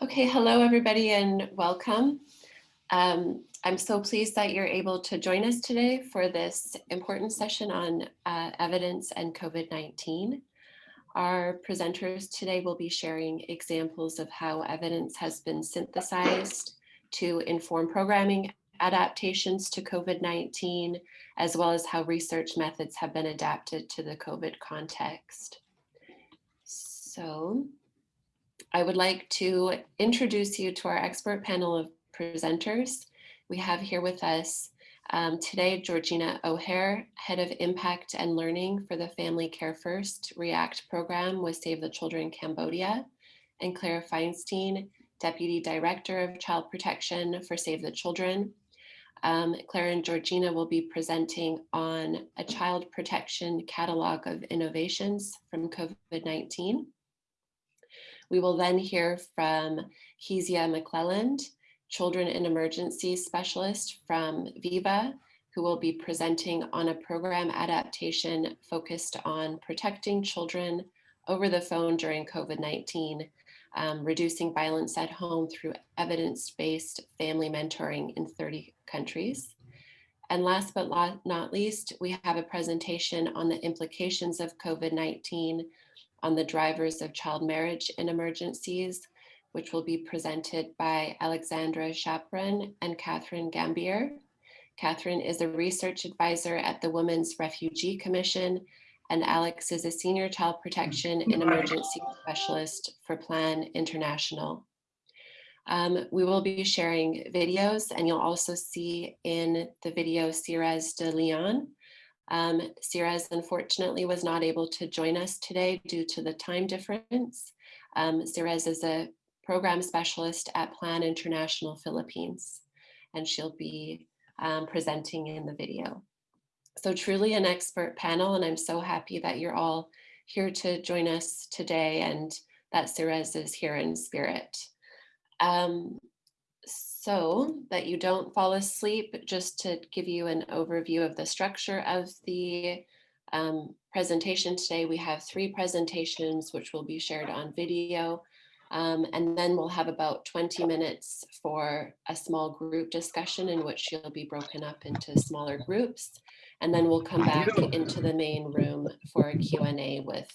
Okay, hello everybody and welcome. Um, I'm so pleased that you're able to join us today for this important session on uh, evidence and COVID-19. Our presenters today will be sharing examples of how evidence has been synthesized to inform programming adaptations to COVID-19, as well as how research methods have been adapted to the COVID context. So I would like to introduce you to our expert panel of presenters. We have here with us um, today Georgina O'Hare, Head of Impact and Learning for the Family Care First REACT program with Save the Children Cambodia, and Claire Feinstein, Deputy Director of Child Protection for Save the Children. Um, Claire and Georgina will be presenting on a child protection catalog of innovations from COVID-19. We will then hear from Kezia McClelland, Children in Emergency Specialist from VIVA, who will be presenting on a program adaptation focused on protecting children over the phone during COVID-19, um, reducing violence at home through evidence-based family mentoring in 30 countries. And last but not least, we have a presentation on the implications of COVID-19 on the drivers of child marriage in emergencies, which will be presented by Alexandra Chapron and Catherine Gambier. Catherine is a research advisor at the Women's Refugee Commission, and Alex is a senior child protection and emergency specialist for Plan International. Um, we will be sharing videos and you'll also see in the video Sirez de Leon, um, Sirez unfortunately was not able to join us today due to the time difference. Um, Sirez is a program specialist at Plan International Philippines, and she'll be um, presenting in the video. So truly an expert panel, and I'm so happy that you're all here to join us today and that Sirez is here in spirit. Um, so that you don't fall asleep, just to give you an overview of the structure of the um, presentation today, we have three presentations which will be shared on video. Um, and then we'll have about 20 minutes for a small group discussion in which you'll be broken up into smaller groups. And then we'll come back into the main room for a Q&A with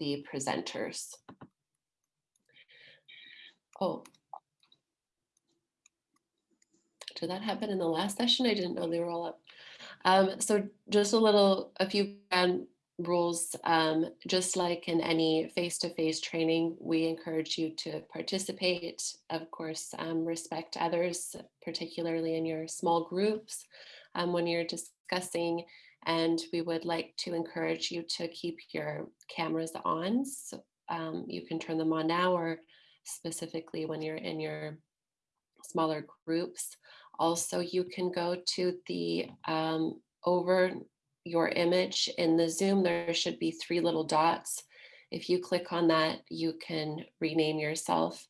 the presenters. Oh, that happen in the last session? I didn't know they were all up. Um, so just a little, a few ground rules, um, just like in any face-to-face -face training, we encourage you to participate, of course, um, respect others, particularly in your small groups um, when you're discussing, and we would like to encourage you to keep your cameras on. So um, you can turn them on now or specifically when you're in your smaller groups. Also, you can go to the um, over your image in the Zoom, there should be three little dots. If you click on that, you can rename yourself.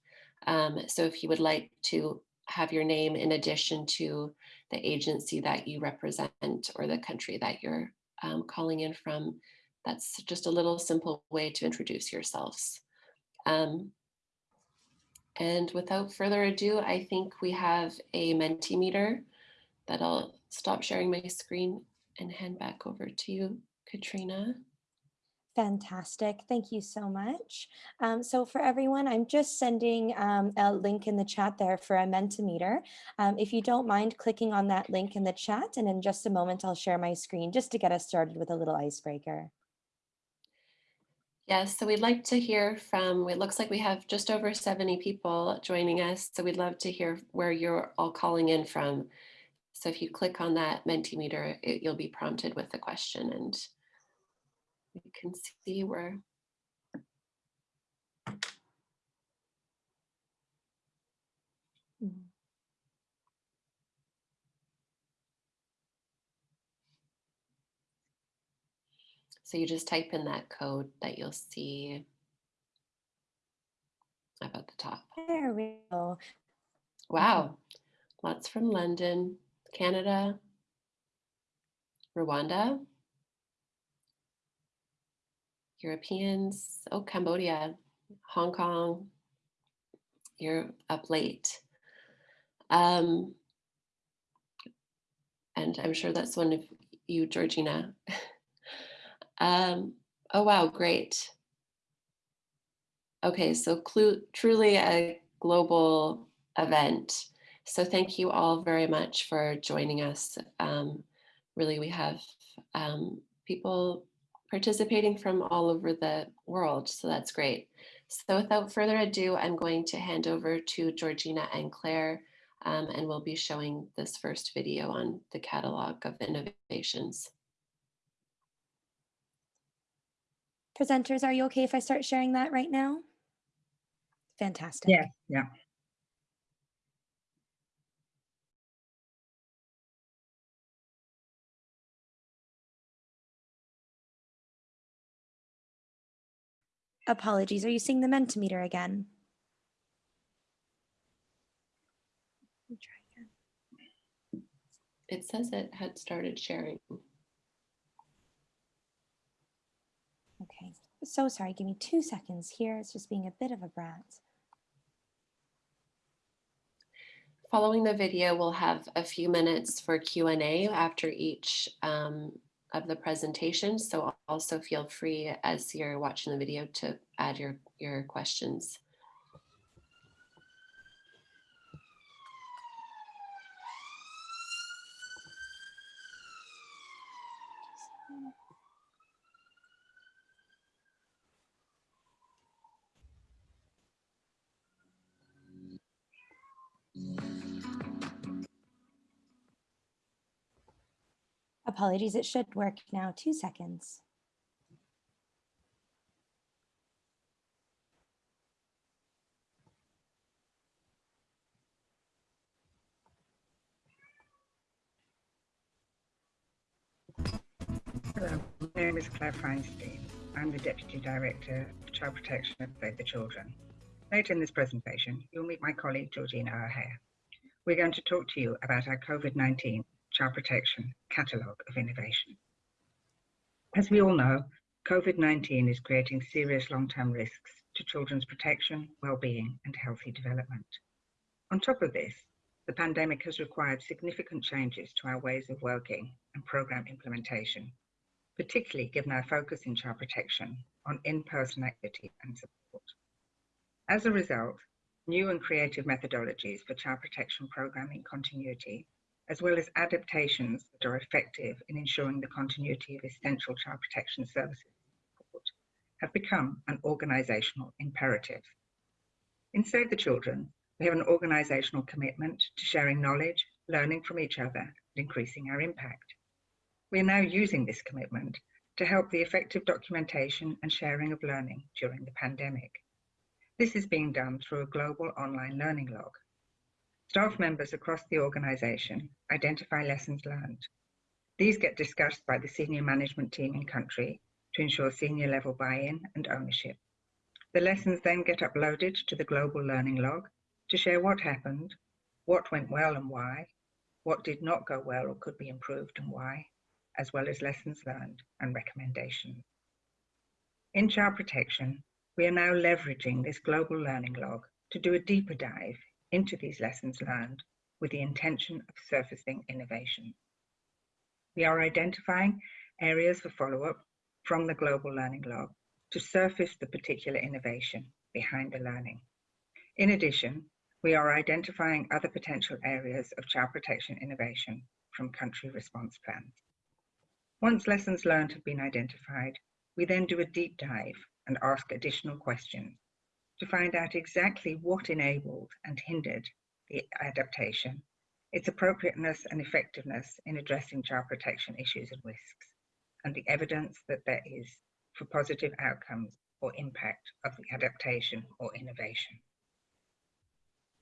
Um, so if you would like to have your name in addition to the agency that you represent or the country that you're um, calling in from, that's just a little simple way to introduce yourselves. Um, and without further ado, I think we have a Mentimeter that I'll stop sharing my screen and hand back over to you, Katrina. Fantastic. Thank you so much. Um, so for everyone, I'm just sending um, a link in the chat there for a Mentimeter. Um, if you don't mind clicking on that link in the chat, and in just a moment, I'll share my screen just to get us started with a little icebreaker. Yes, so we'd like to hear from, it looks like we have just over 70 people joining us. So we'd love to hear where you're all calling in from. So if you click on that Mentimeter, it, you'll be prompted with the question and you can see where So you just type in that code that you'll see up at the top. There we go. Wow, lots from London, Canada, Rwanda, Europeans, oh, Cambodia, Hong Kong, you're up late. Um, and I'm sure that's one of you, Georgina. um, oh, wow, great. Okay, so truly a global event. So thank you all very much for joining us. Um, really, we have um, people participating from all over the world, so that's great. So without further ado, I'm going to hand over to Georgina and Claire, um, and we'll be showing this first video on the catalog of innovations. Presenters, are you okay if I start sharing that right now? Fantastic. Yeah, yeah. Apologies, are you seeing the Mentimeter again? Let me try again. It says it had started sharing. Okay, so sorry, give me two seconds here. It's just being a bit of a brat. Following the video, we'll have a few minutes for Q&A after each um, of the presentations. So also feel free as you're watching the video to add your, your questions. Apologies, it should work now. Two seconds. Hello, my name is Claire Feinstein. I'm the Deputy Director of Child Protection at Save the Children. Later in this presentation, you'll meet my colleague Georgina O'Hare. We're going to talk to you about our COVID-19 Child Protection Catalogue of Innovation. As we all know, COVID-19 is creating serious long-term risks to children's protection, well-being and healthy development. On top of this, the pandemic has required significant changes to our ways of working and program implementation, particularly given our focus in child protection on in-person activity and support. As a result, new and creative methodologies for child protection programming continuity, as well as adaptations that are effective in ensuring the continuity of essential child protection services have become an organizational imperative. In Save the Children, we have an organizational commitment to sharing knowledge, learning from each other, and increasing our impact. We are now using this commitment to help the effective documentation and sharing of learning during the pandemic. This is being done through a global online learning log. Staff members across the organization identify lessons learned. These get discussed by the senior management team in country to ensure senior level buy-in and ownership. The lessons then get uploaded to the global learning log to share what happened, what went well and why, what did not go well or could be improved and why, as well as lessons learned and recommendations. In child protection, we are now leveraging this global learning log to do a deeper dive into these lessons learned with the intention of surfacing innovation. We are identifying areas for follow-up from the global learning log to surface the particular innovation behind the learning. In addition, we are identifying other potential areas of child protection innovation from country response plans. Once lessons learned have been identified, we then do a deep dive and ask additional questions to find out exactly what enabled and hindered the adaptation, its appropriateness and effectiveness in addressing child protection issues and risks, and the evidence that there is for positive outcomes or impact of the adaptation or innovation.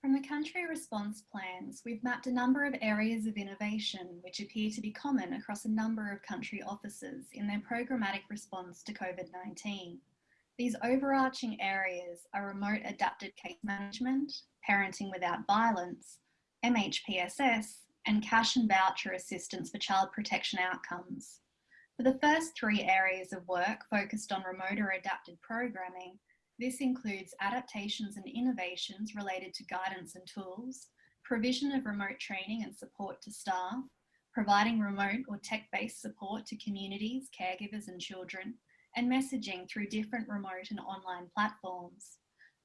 From the country response plans, we've mapped a number of areas of innovation which appear to be common across a number of country offices in their programmatic response to COVID-19. These overarching areas are remote adapted case management, parenting without violence, MHPSS, and cash and voucher assistance for child protection outcomes. For the first three areas of work focused on remote or adapted programming, This includes adaptations and innovations related to guidance and tools, provision of remote training and support to staff, providing remote or tech-based support to communities, caregivers and children, and messaging through different remote and online platforms.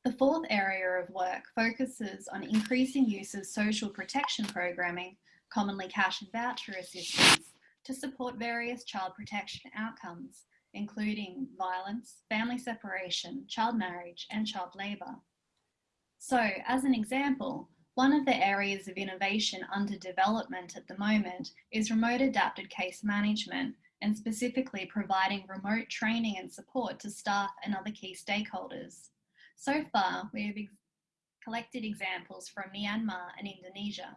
The fourth area of work focuses on increasing use of social protection programming, commonly cash and voucher assistance, to support various child protection outcomes, including violence, family separation, child marriage, and child labour. So, as an example, one of the areas of innovation under development at the moment is remote adapted case management and specifically providing remote training and support to staff and other key stakeholders. So far, we have ex collected examples from Myanmar and Indonesia.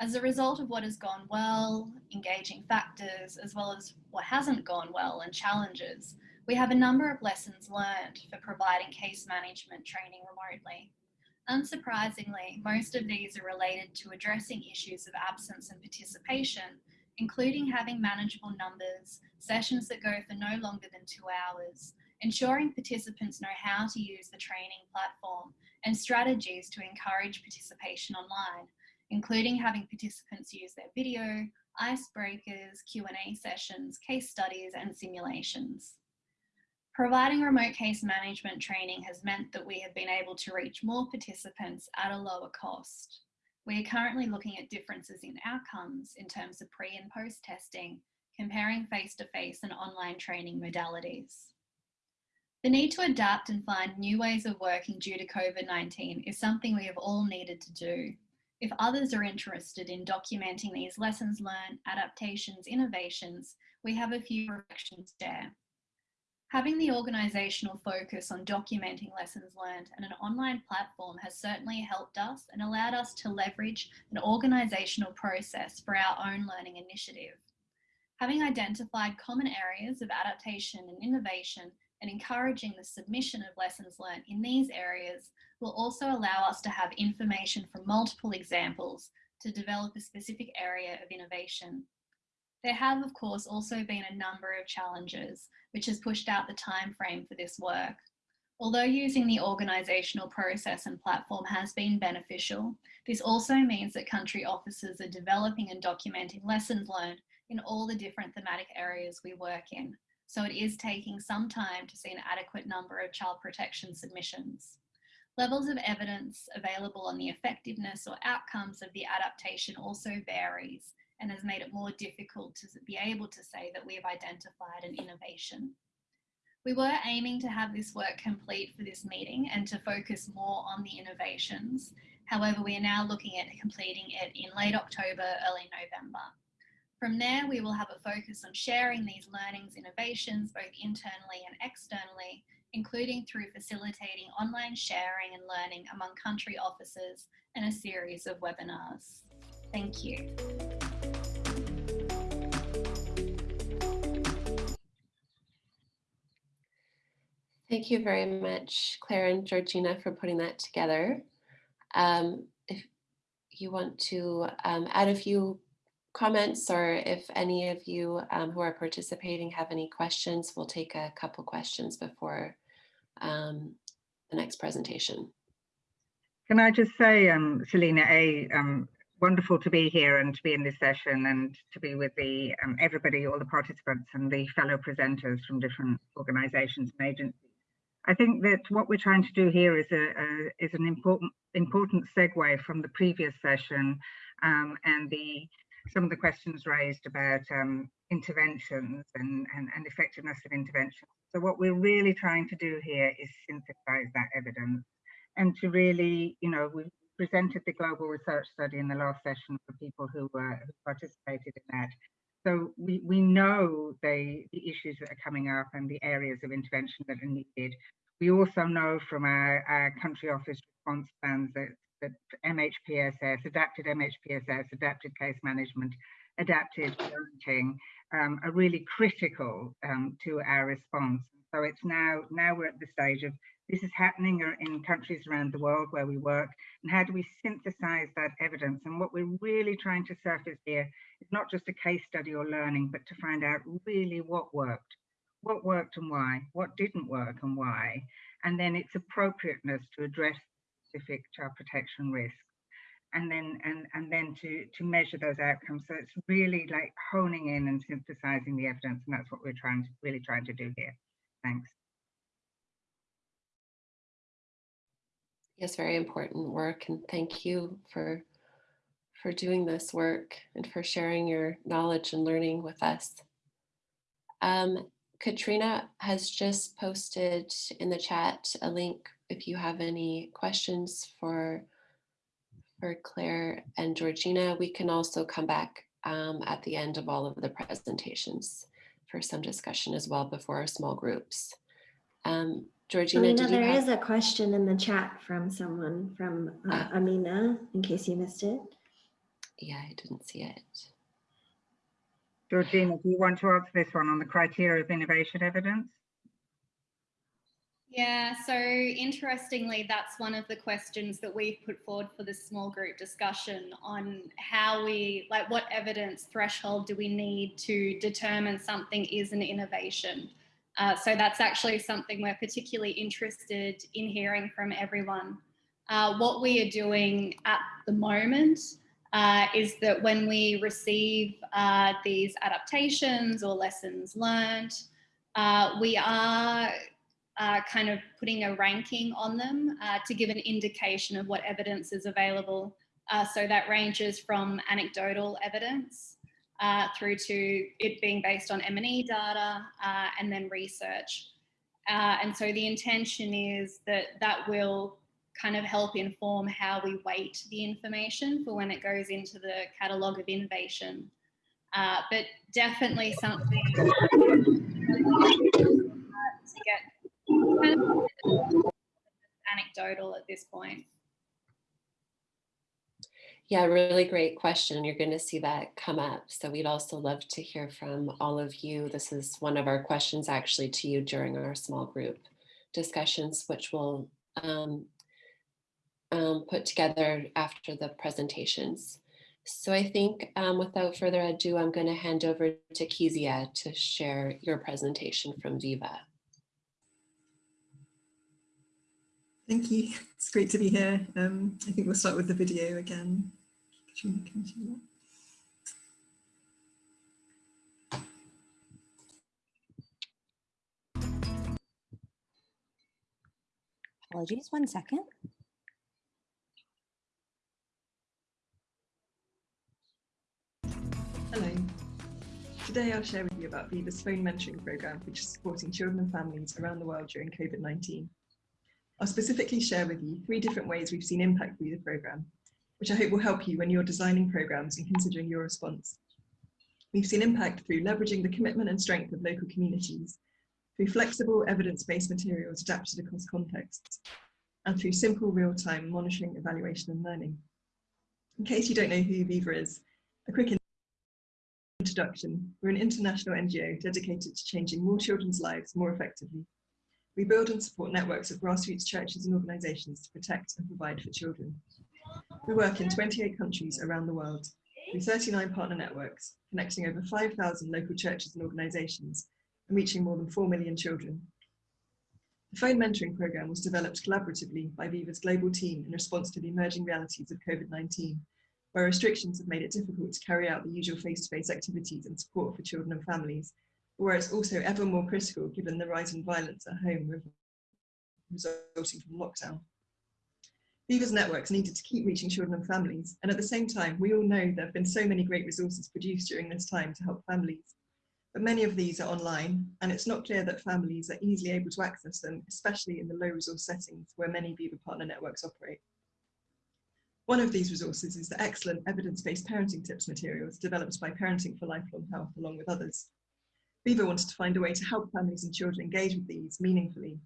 As a result of what has gone well, engaging factors, as well as what hasn't gone well and challenges, we have a number of lessons learned for providing case management training remotely. Unsurprisingly, most of these are related to addressing issues of absence and participation, including having manageable numbers, sessions that go for no longer than two hours, ensuring participants know how to use the training platform, and strategies to encourage participation online, including having participants use their video, icebreakers, Q&A sessions, case studies, and simulations. Providing remote case management training has meant that we have been able to reach more participants at a lower cost. We are currently looking at differences in outcomes in terms of pre and post testing, comparing face-to-face -face and online training modalities. The need to adapt and find new ways of working due to COVID-19 is something we have all needed to do. If others are interested in documenting these lessons learned, adaptations, innovations, we have a few reflections there. Having the organisational focus on documenting lessons learned and an online platform has certainly helped us and allowed us to leverage an organisational process for our own learning initiative. Having identified common areas of adaptation and innovation and encouraging the submission of lessons learned in these areas will also allow us to have information from multiple examples to develop a specific area of innovation. There have, of course, also been a number of challenges, which has pushed out the time frame for this work. Although using the organisational process and platform has been beneficial, this also means that country officers are developing and documenting lessons learned in all the different thematic areas we work in. So it is taking some time to see an adequate number of child protection submissions. Levels of evidence available on the effectiveness or outcomes of the adaptation also varies, and has made it more difficult to be able to say that we have identified an innovation. We were aiming to have this work complete for this meeting and to focus more on the innovations. However, we are now looking at completing it in late October, early November. From there, we will have a focus on sharing these learnings, innovations, both internally and externally, including through facilitating online sharing and learning among country officers and a series of webinars. Thank you. Thank you very much, Claire and Georgina, for putting that together. Um, if you want to um, add a few comments or if any of you um, who are participating have any questions, we'll take a couple questions before um, the next presentation. Can I just say, um, Selena, A, um, wonderful to be here and to be in this session and to be with the everybody, all the participants and the fellow presenters from different organisations and agencies. I think that what we're trying to do here is a, a is an important important segue from the previous session um, and the some of the questions raised about um, interventions and, and, and effectiveness of interventions. So what we're really trying to do here is synthesize that evidence and to really, you know, we presented the global research study in the last session for people who, uh, who participated in that. So we, we know the, the issues that are coming up and the areas of intervention that are needed. We also know from our, our country office response plans that, that MHPSS, adapted MHPSS, adapted case management, adapted parenting um, are really critical um, to our response. So it's now, now we're at the stage of this is happening in countries around the world where we work and how do we synthesize that evidence? And what we're really trying to surface here is not just a case study or learning but to find out really what worked what worked and why what didn't work and why and then its appropriateness to address specific child protection risks and then and and then to to measure those outcomes. So it's really like honing in and synthesizing the evidence and that's what we're trying to really trying to do here. Thanks Yes, very important work and thank you for for doing this work and for sharing your knowledge and learning with us. Um, Katrina has just posted in the chat a link if you have any questions for for Claire and Georgina. We can also come back um, at the end of all of the presentations for some discussion as well before our small groups. Um, Georgina, Amina, did you there have- is a question in the chat from someone from uh, Ah. Amina, in case you missed it. Yeah, I didn't see it. georgina do you want to answer this one on the criteria of innovation evidence Yeah, so interestingly, that's one of the questions that we've put forward for this small group discussion on how we, like, what evidence threshold do we need to determine something is an innovation? Uh, so that's actually something we're particularly interested in hearing from everyone. Uh, what we are doing at the moment uh, is that when we receive uh, these adaptations or lessons learned, uh, we are uh, kind of putting a ranking on them to give an indication of what evidence is available. So that ranges from anecdotal evidence uh, through to it being based on M&E data uh, and then research. Uh, and so the intention is that that will kind of help inform how we weight the information for when it goes into the catalogue of innovation. Uh, but definitely something to get kind of anecdotal at this point. Yeah, really great question. You're going to see that come up. So we'd also love to hear from all of you. This is one of our questions actually to you during our small group discussions, which we'll um, um, put together after the presentations. So I think um, without further ado, I'm going to hand over to Kezia to share your presentation from Viva. Thank you. It's great to be here. Um, I think we'll start with the video again. Katrina, can you do that? Apologies, one second. Hello. Today I'll share with you about Viva's phone mentoring program, which is supporting children and families around the world during COVID-19. I'll specifically share with you three different ways we've seen impact through the program, which I hope will help you when you're designing programs and considering your response. We've seen impact through leveraging the commitment and strength of local communities, through flexible evidence-based materials adapted across contexts, and through simple real-time monitoring, evaluation and learning. In case you don't know who Viva is, a quick introduction. We're an international NGO dedicated to changing more children's lives more effectively. We build and support networks of grassroots churches and organisations to protect and provide for children. We work in 28 countries around the world through 39 partner networks, connecting over 5,000 local churches and organisations and reaching more than 4 million children. The phone mentoring programme was developed collaboratively by Viva's global team in response to the emerging realities of COVID-19, where restrictions have made it difficult to carry out the usual face-to-face -face activities and support for children and families, but where it's also ever more critical given the rise in violence at home resulting from lockdown. Viva's networks needed to keep reaching children and families, and at the same time, we all know there have been so many great resources produced during this time to help families. But many of these are online, and it's not clear that families are easily able to access them, especially in the low resource settings where many Viva partner networks operate. One of these resources is the excellent evidence-based parenting tips materials developed by Parenting for Lifelong Health along with others. Viva wanted to find a way to help families and children engage with these meaningfully,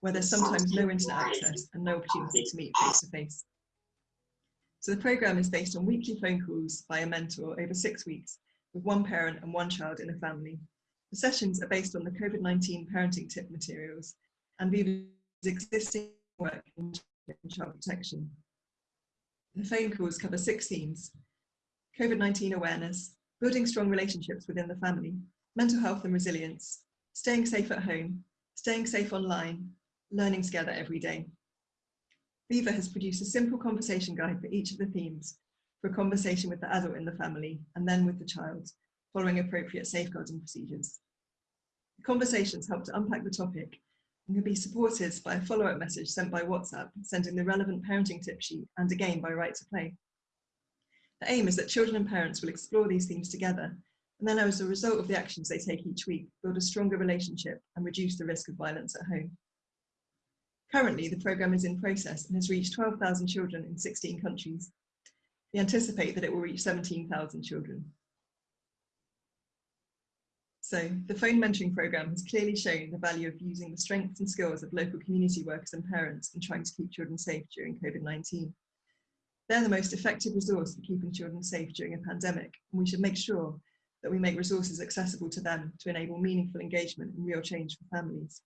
where there's sometimes no internet access and no opportunity to meet face to face. So the programme is based on weekly phone calls by a mentor over six weeks with one parent and one child in a family. The sessions are based on the COVID-19 parenting tip materials and Viva's existing work in child protection. The phone calls cover six themes, COVID-19 awareness, building strong relationships within the family, mental health and resilience, staying safe at home, staying safe online, learning together every day. Viva has produced a simple conversation guide for each of the themes for a conversation with the adult in the family and then with the child, following appropriate safeguarding procedures. The conversations help to unpack the topic and can be supported by a follow-up message sent by WhatsApp, sending the relevant parenting tip sheet and again by Right to Play. The aim is that children and parents will explore these themes together and then as a result of the actions they take each week, build a stronger relationship and reduce the risk of violence at home. Currently, the programme is in process and has reached 12,000 children in 16 countries. We anticipate that it will reach 17,000 children. So the phone mentoring programme has clearly shown the value of using the strengths and skills of local community workers and parents in trying to keep children safe during COVID-19. They're the most effective resource for keeping children safe during a pandemic, and we should make sure that we make resources accessible to them to enable meaningful engagement and real change for families.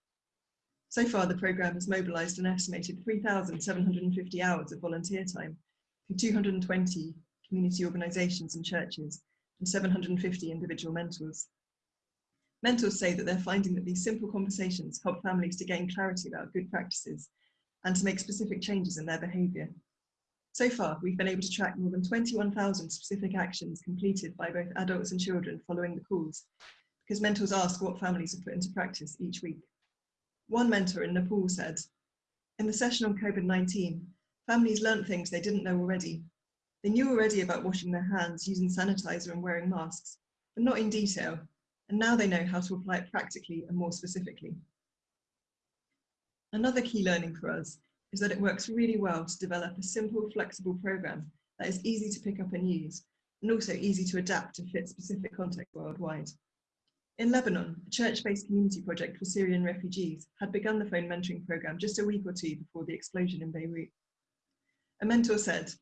So far, the programme has mobilised an estimated 3,750 hours of volunteer time through 220 community organisations and churches and 750 individual mentors. Mentors say that they're finding that these simple conversations help families to gain clarity about good practices and to make specific changes in their behaviour. So far, we've been able to track more than 21,000 specific actions completed by both adults and children following the calls, because mentors ask what families have put into practice each week. One mentor in Nepal said, in the session on COVID-19, families learnt things they didn't know already. They knew already about washing their hands, using sanitizer and wearing masks, but not in detail. And now they know how to apply it practically and more specifically. Another key learning for us is that it works really well to develop a simple, flexible program that is easy to pick up and use, and also easy to adapt to fit specific context worldwide. In Lebanon, a church-based community project for Syrian refugees had begun the phone mentoring program just a week or two before the explosion in Beirut. A mentor said,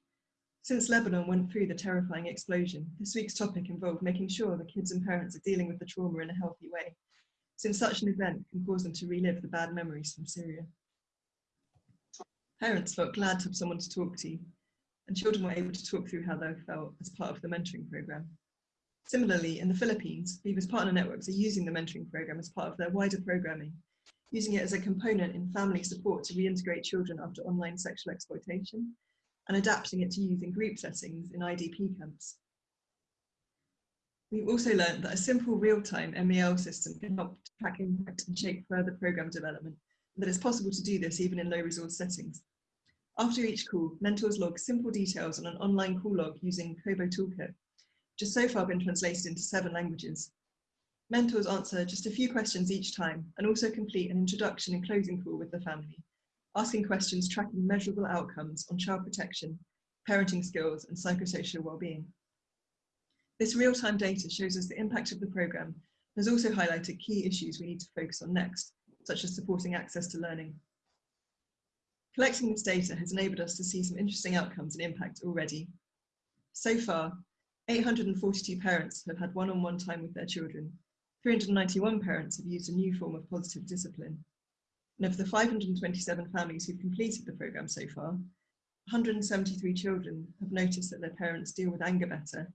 since Lebanon went through the terrifying explosion, this week's topic involved making sure the kids and parents are dealing with the trauma in a healthy way, since such an event can cause them to relive the bad memories from Syria. Parents felt glad to have someone to talk to, and children were able to talk through how they felt as part of the mentoring program. Similarly, in the Philippines, Viva's partner networks are using the mentoring program as part of their wider programming, using it as a component in family support to reintegrate children after online sexual exploitation, and adapting it to use in group settings in IDP camps. We've also learned that a simple real-time MEL system can help track impact and shape further program development, and that it's possible to do this even in low resource settings. After each call, mentors log simple details on an online call log using Kobo Toolkit, which has so far been translated into seven languages. Mentors answer just a few questions each time and also complete an introduction and closing call with the family, asking questions tracking measurable outcomes on child protection, parenting skills and psychosocial well-being. This real-time data shows us the impact of the programme and has also highlighted key issues we need to focus on next, such as supporting access to learning. Collecting this data has enabled us to see some interesting outcomes and impact already. So far, 842 parents have had one-on-one -on -one time with their children. 391 parents have used a new form of positive discipline. And of the 527 families who've completed the programme so far, 173 children have noticed that their parents deal with anger better.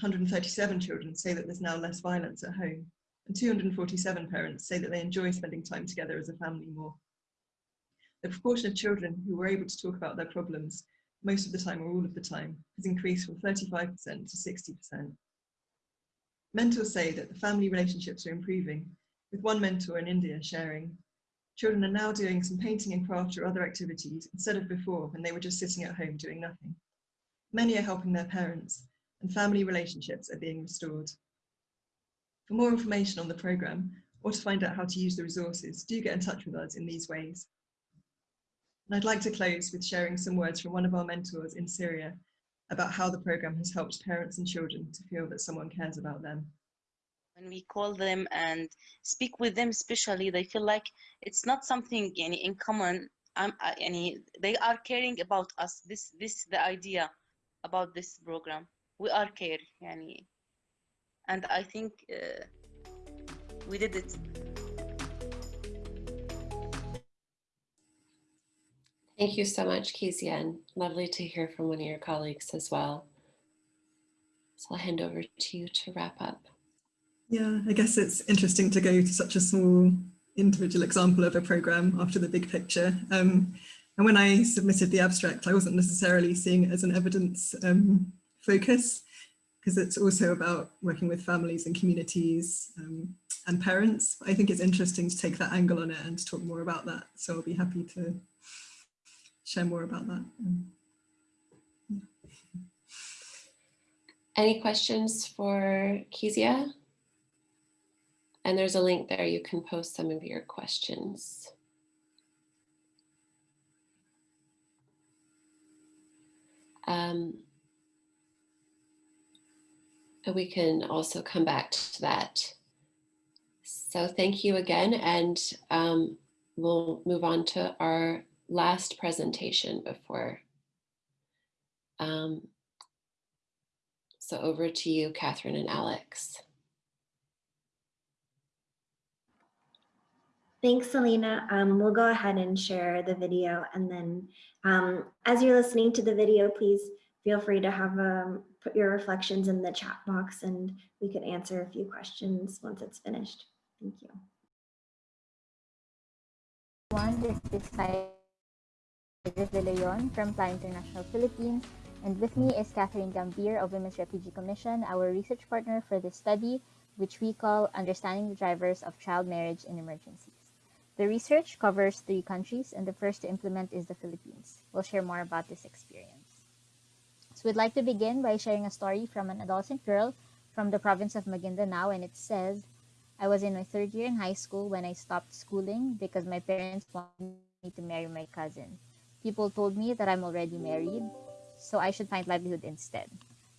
137 children say that there's now less violence at home. And 247 parents say that they enjoy spending time together as a family more. The proportion of children who were able to talk about their problems most of the time or all of the time, has increased from 35% to 60%. Mentors say that the family relationships are improving, with one mentor in India sharing, children are now doing some painting and craft or other activities instead of before when they were just sitting at home doing nothing. Many are helping their parents and family relationships are being restored. For more information on the programme or to find out how to use the resources, do get in touch with us in these ways. And I'd like to close with sharing some words from one of our mentors in Syria about how the program has helped parents and children to feel that someone cares about them. When we call them and speak with them, especially, they feel like it's not something any in common. Um, any, they are caring about us. This, this, the idea about this program. We are care, yani, and I think uh, we did it. Thank you so much, Kizian. Lovely to hear from one of your colleagues as well. So I'll hand over to you to wrap up. Yeah, I guess it's interesting to go to such a small individual example of a program after the big picture. Um, and when I submitted the abstract, I wasn't necessarily seeing it as an evidence um, focus because it's also about working with families and communities um, and parents. I think it's interesting to take that angle on it and to talk more about that. So I'll be happy to share more about that. Um, Any questions for Kezia? And there's a link there. You can post some of your questions. Um, we can also come back to that. So thank you again, and um, we'll move on to our last presentation before. Um, so over to you, Catherine and Alex. Thanks, Selena. Um, we'll go ahead and share the video and then um, as you're listening to the video, please feel free to have um, put your reflections in the chat box and we could answer a few questions once it's finished. Thank you. One, this is Leon from Plan International Philippines. And with me is Catherine Gambier of Women's Refugee Commission, our research partner for this study, which we call Understanding the Drivers of Child Marriage in Emergencies. The research covers three countries, and the first to implement is the Philippines. We'll share more about this experience. So we'd like to begin by sharing a story from an adolescent girl from the province of Maguindanao, and it says, I was in my third year in high school when I stopped schooling because my parents wanted me to marry my cousin. People told me that I'm already married, so I should find livelihood instead.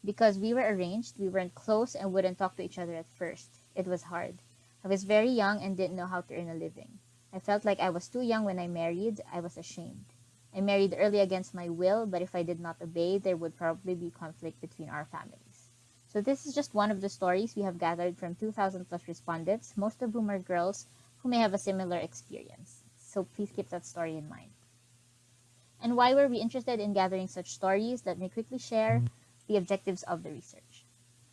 Because we were arranged, we weren't close and wouldn't talk to each other at first. It was hard. I was very young and didn't know how to earn a living. I felt like I was too young when I married. I was ashamed. I married early against my will, but if I did not obey, there would probably be conflict between our families. So this is just one of the stories we have gathered from 2,000 plus respondents, most of whom are girls who may have a similar experience. So please keep that story in mind. And why were we interested in gathering such stories? Let me quickly share mm-hmm. the objectives of the research.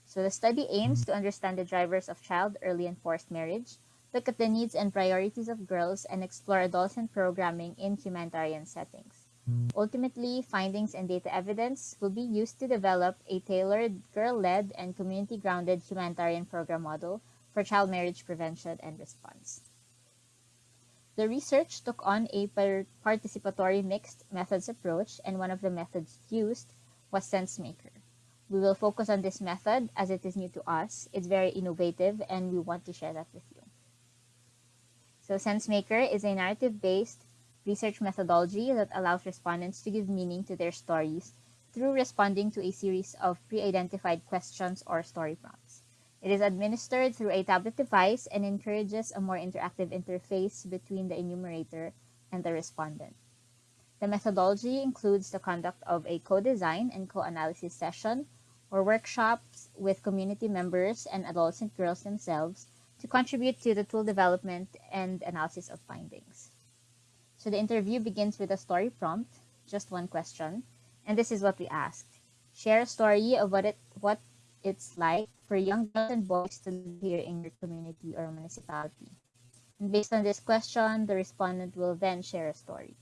So the study aims mm-hmm. to understand the drivers of child, early, and forced marriage, look at the needs and priorities of girls, and explore adolescent programming in humanitarian settings. Mm-hmm. Ultimately, findings and data evidence will be used to develop a tailored, girl-led, and community-grounded humanitarian program model for child marriage prevention and response. The research took on a participatory mixed methods approach, and one of the methods used was SenseMaker. We will focus on this method as it is new to us. It's very innovative, and we want to share that with you. So SenseMaker is a narrative-based research methodology that allows respondents to give meaning to their stories through responding to a series of pre-identified questions or story prompts. It is administered through a tablet device and encourages a more interactive interface between the enumerator and the respondent. The methodology includes the conduct of a co-design and co-analysis session or workshops with community members and adolescent girls themselves to contribute to the tool development and analysis of findings. So the interview begins with a story prompt, just one question, and this is what we asked. Share a story of what it what it's like for young girls and boys to live here in your community or municipality. And based on this question, the respondent will then share a story.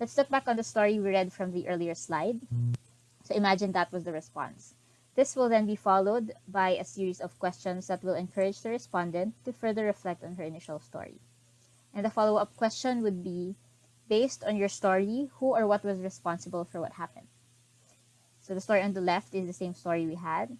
Let's look back on the story we read from the earlier slide. So imagine that was the response. This will then be followed by a series of questions that will encourage the respondent to further reflect on her initial story. And the follow-up question would be, based on your story, who or what was responsible for what happened? So the story on the left is the same story we had.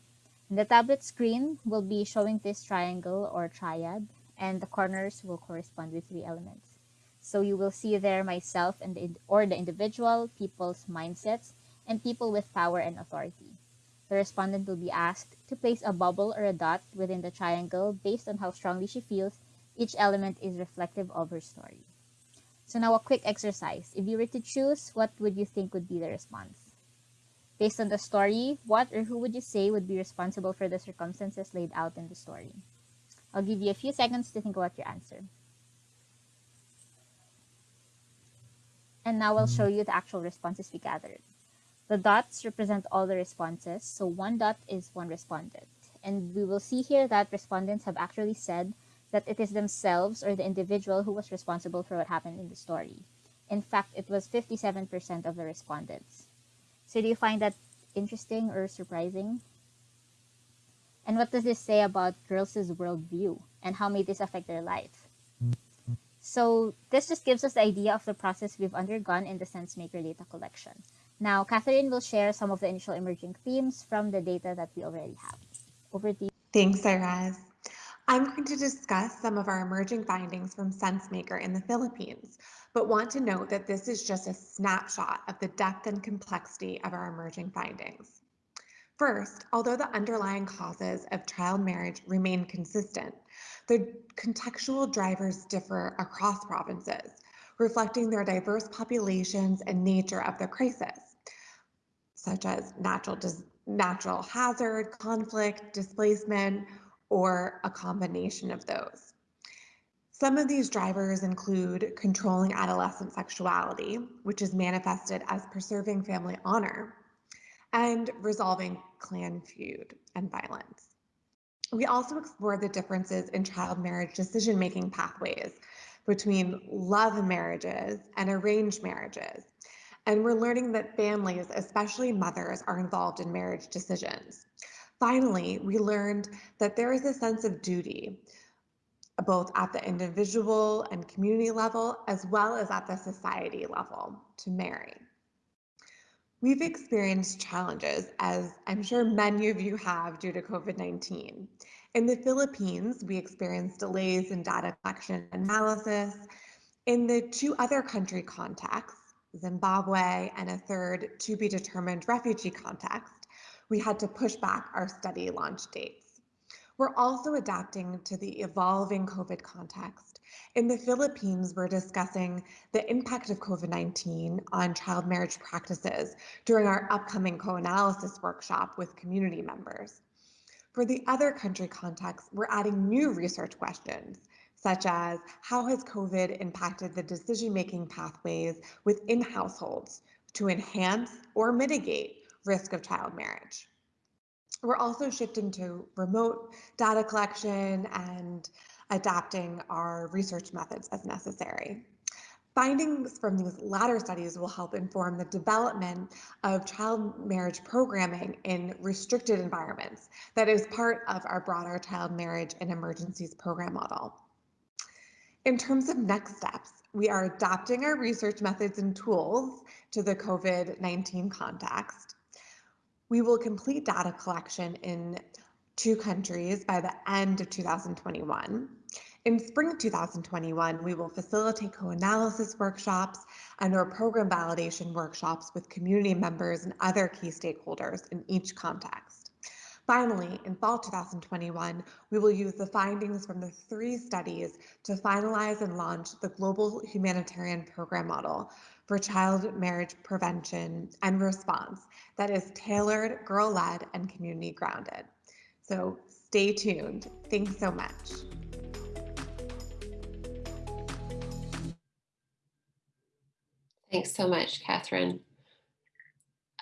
The tablet screen will be showing this triangle or triad, and the corners will correspond with three elements. So you will see there myself and the, or the individual, people's mindsets, and people with power and authority the respondent will be asked to place a bubble or a dot within the triangle based on how strongly she feels each element is reflective of her story. So now a quick exercise. If you were to choose, what would you think would be the response? Based on the story, what or who would you say would be responsible for the circumstances laid out in the story? I'll give you a few seconds to think about your answer. And now I'll show hmm. you the actual responses we gathered. The dots represent all the responses, so one dot is one respondent. And we will see here that respondents have actually said that it is themselves or the individual who was responsible for what happened in the story. In fact, it was 57% of the respondents. So do you find that interesting or surprising? And what does this say about girls' worldview and how may this affect their life? So this just gives us the idea of the process we've undergone in the SenseMaker data collection. Now, Catherine will share some of the initial emerging themes from the data that we already have. Over to you. Thanks, Iraz. I'm going to discuss some of our emerging findings from SenseMaker in the Philippines, but want to note that this is just a snapshot of the depth and complexity of our emerging findings. First, although the underlying causes of child marriage remain consistent, the contextual drivers differ across provinces, reflecting their diverse populations and nature of the crisis, such as natural, natural hazard, conflict, displacement, or a combination of those. Some of these drivers include controlling adolescent sexuality, which is manifested as preserving family honor, and resolving clan feud and violence. We also explore the differences in child marriage decision-making pathways between love marriages and arranged marriages. And we're learning that families, especially mothers, are involved in marriage decisions. Finally, we learned that there is a sense of duty, both at the individual and community level, as well as at the society level, to marry. We've experienced challenges, as I'm sure many of you have due to COVID-19. In the Philippines, we experienced delays in data collection analysis. In the two other country contexts, Zimbabwe and a third to be determined refugee context, we had to push back our study launch dates. We're also adapting to the evolving COVID context in the Philippines, we're discussing the impact of COVID-19 on child marriage practices during our upcoming co-analysis workshop with community members. For the other country context, we're adding new research questions, such as how has COVID impacted the decision-making pathways within households to enhance or mitigate risk of child marriage. We're also shifting to remote data collection and adapting our research methods as necessary. Findings from these latter studies will help inform the development of child marriage programming in restricted environments that is part of our broader child marriage and emergencies program model. In terms of next steps, we are adapting our research methods and tools to the COVID-19 context. We will complete data collection in two countries by the end of 2021. In spring 2021, we will facilitate co-analysis workshops and our program validation workshops with community members and other key stakeholders in each context. Finally, in fall 2021, we will use the findings from the three studies to finalize and launch the Global Humanitarian Program Model for Child Marriage Prevention and Response that is tailored, girl-led, and community-grounded. So stay tuned. Thanks so much. Thanks so much, Catherine.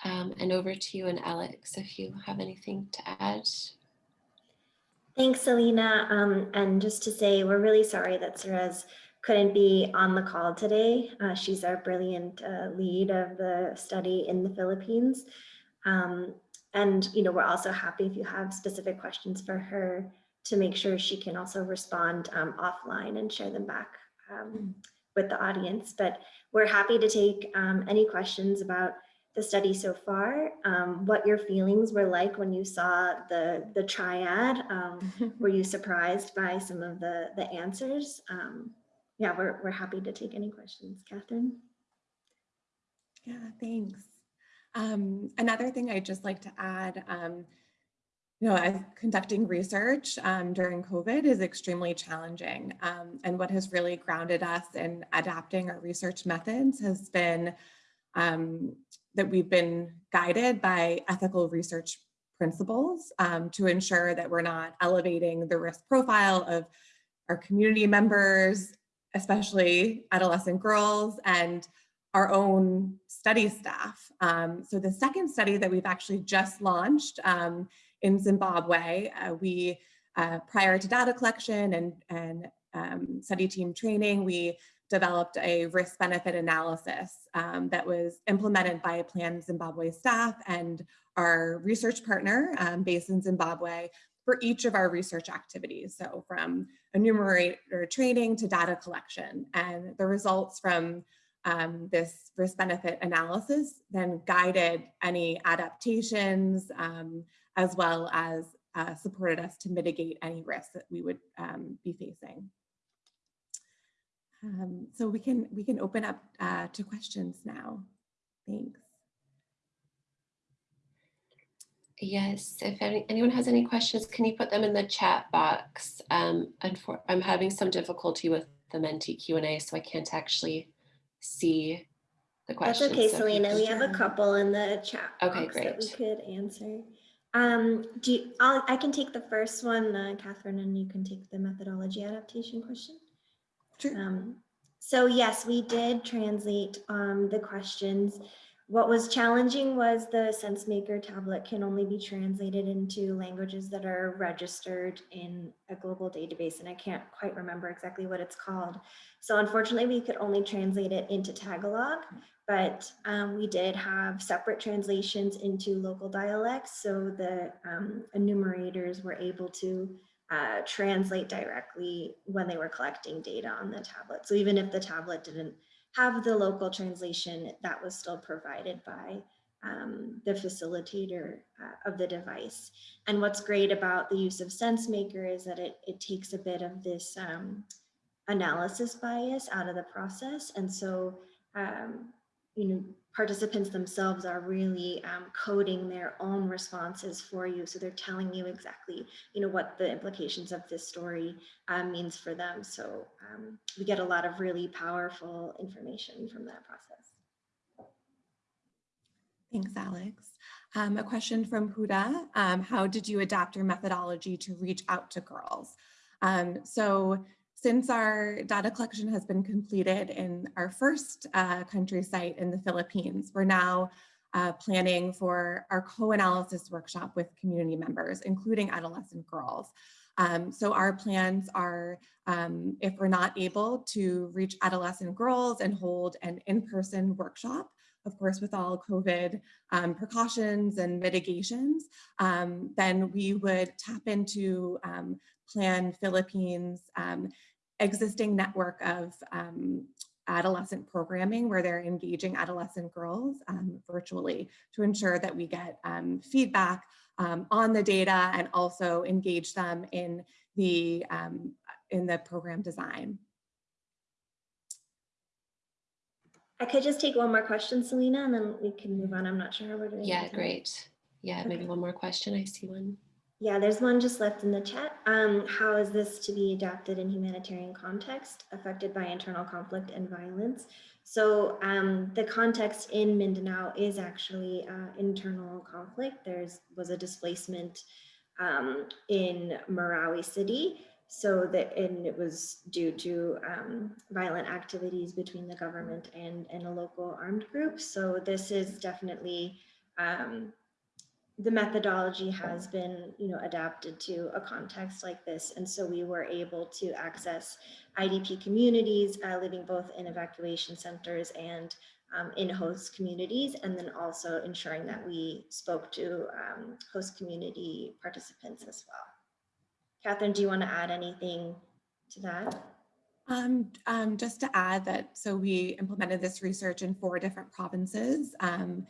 Um, and over to you and Alex, if you have anything to add. Thanks, Selena. Um, and just to say, we're really sorry that Ceres couldn't be on the call today. Uh, she's our brilliant uh, lead of the study in the Philippines. Um, and, you know, we're also happy if you have specific questions for her to make sure she can also respond um, offline and share them back um, with the audience. But we're happy to take um, any questions about the study so far, um, what your feelings were like when you saw the, the triad. Um, were you surprised by some of the, the answers? Um, yeah, we're, we're happy to take any questions. Catherine? Yeah, thanks. Um, another thing I'd just like to add, um, you know, conducting research um, during COVID is extremely challenging. Um, and what has really grounded us in adapting our research methods has been um, that we've been guided by ethical research principles um, to ensure that we're not elevating the risk profile of our community members, especially adolescent girls and our own study staff. Um, so the second study that we've actually just launched um, in Zimbabwe, uh, we uh, prior to data collection and, and um, study team training, we developed a risk benefit analysis um, that was implemented by Plan Zimbabwe staff and our research partner um, based in Zimbabwe for each of our research activities. So from enumerator training to data collection and the results from um, this risk benefit analysis then guided any adaptations um, as well as uh, supported us to mitigate any risks that we would um, be facing. Um, so we can we can open up uh, to questions now. Thanks. Yes, if any, anyone has any questions, can you put them in the chat box? Um, and for, I'm having some difficulty with the Menti Q&A, so I can't actually see the That's questions. okay, so Selena. could- We have a couple in the chat Okay, box that we could answer. Um, do you, I'll, I can take the first one, uh, Catherine, and you can take the methodology adaptation question. Sure. Um, so yes, we did translate um, the questions. What was challenging was the SenseMaker tablet can only be translated into languages that are registered in a global database, and I can't quite remember exactly what it's called. So unfortunately, we could only translate it into Tagalog, but um, we did have separate translations into local dialects. So the um, enumerators were able to uh, translate directly when they were collecting data on the tablet. So even if the tablet didn't have the local translation, that was still provided by um, the facilitator uh, of the device. And what's great about the use of SenseMaker is that it, it takes a bit of this um, analysis bias out of the process. And so, um, you know, participants themselves are really um, coding their own responses for you. So they're telling you exactly, you know, what the implications of this story um, means for them. So um, we get a lot of really powerful information from that process. Thanks, Alex. Um, a question from Huda. Um, how did you adapt your methodology to reach out to girls? Um, so since our data collection has been completed in our first uh, country site in the Philippines, we're now uh, planning for our co-analysis workshop with community members, including adolescent girls. Um, so our plans are, um, if we're not able to reach adolescent girls and hold an in-person workshop, of course, with all COVID um, precautions and mitigations, um, then we would tap into um, Plan Philippines um, existing network of um, adolescent programming where they're engaging adolescent girls um, virtually to ensure that we get um, feedback um, on the data and also engage them in the um, in the program design. I could just take one more question, Selena, and then we can move on. I'm not sure how we're doing. Yeah, great. Yeah, maybe one more question. I see one. Yeah, there's one just left in the chat. Um, how is this to be adapted in humanitarian context affected by internal conflict and violence? So um, the context in Mindanao is actually uh, internal conflict. There's was a displacement um, in Marawi City. So that and it was due to um, violent activities between the government and, and a local armed group. So this is definitely um, the methodology has been you know adapted to a context like this. And so we were able to access idp communities uh, living both in evacuation centers and um, in host communities and then also ensuring that we spoke to um, host community participants as well. Catherine do you want to add anything to that? Um, um, just to add that, so we implemented this research in four different provinces. Um,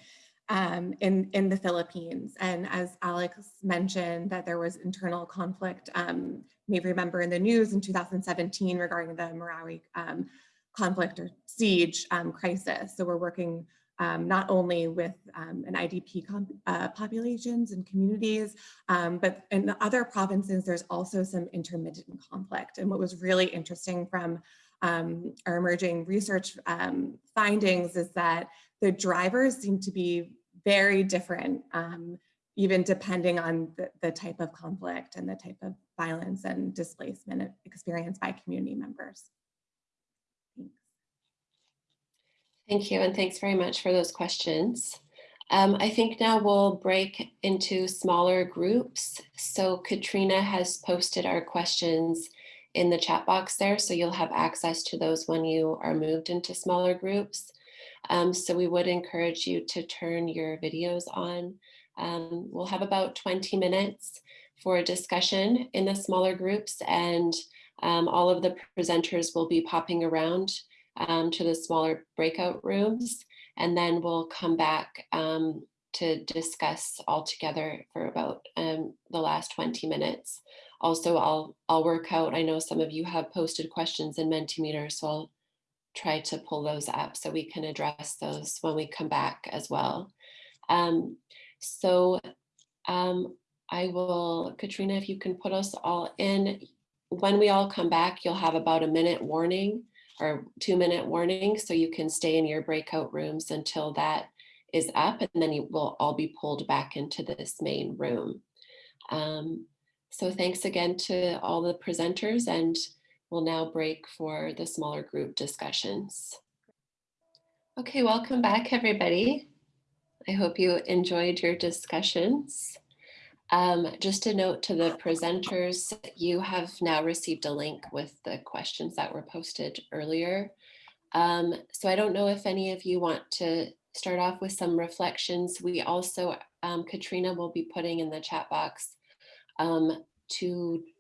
um, in, in the Philippines. And as Alex mentioned, that there was internal conflict, um, may remember in the news in 2017 regarding the Marawi um, conflict or siege um, crisis. So we're working um, not only with um, an IDP uh, populations and communities, but in the other provinces, there's also some intermittent conflict. And what was really interesting from um, our emerging research um, findings is that the drivers seem to be very different, um, even depending on the, the type of conflict and the type of violence and displacement experienced by community members. Thanks. Thank you, and thanks very much for those questions. Um, I think now we'll break into smaller groups. So Katrina has posted our questions in the chat box there, so you'll have access to those when you are moved into smaller groups. Um, so we would encourage you to turn your videos on. Um, we'll have about 20 minutes for a discussion in the smaller groups and um, all of the presenters will be popping around um, to the smaller breakout rooms and then we'll come back um, to discuss all together for about um, the last 20 minutes. Also, I'll, I'll work out, I know some of you have posted questions in Mentimeter, so I'll try to pull those up so we can address those when we come back as well. Um, so um, I will, Katrina, if you can put us all in, when we all come back, you'll have about a minute warning or two minute warning. So you can stay in your breakout rooms until that is up and then you will all be pulled back into this main room. Um, so thanks again to all the presenters and we'll now break for the smaller group discussions. Okay, welcome back everybody. I hope you enjoyed your discussions. Um, just a note to the presenters, you have now received a link with the questions that were posted earlier. Um, so I don't know if any of you want to start off with some reflections. We also, um, Katrina will be putting in the chat box um,